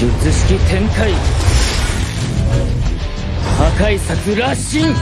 術式展開。破壊策羅針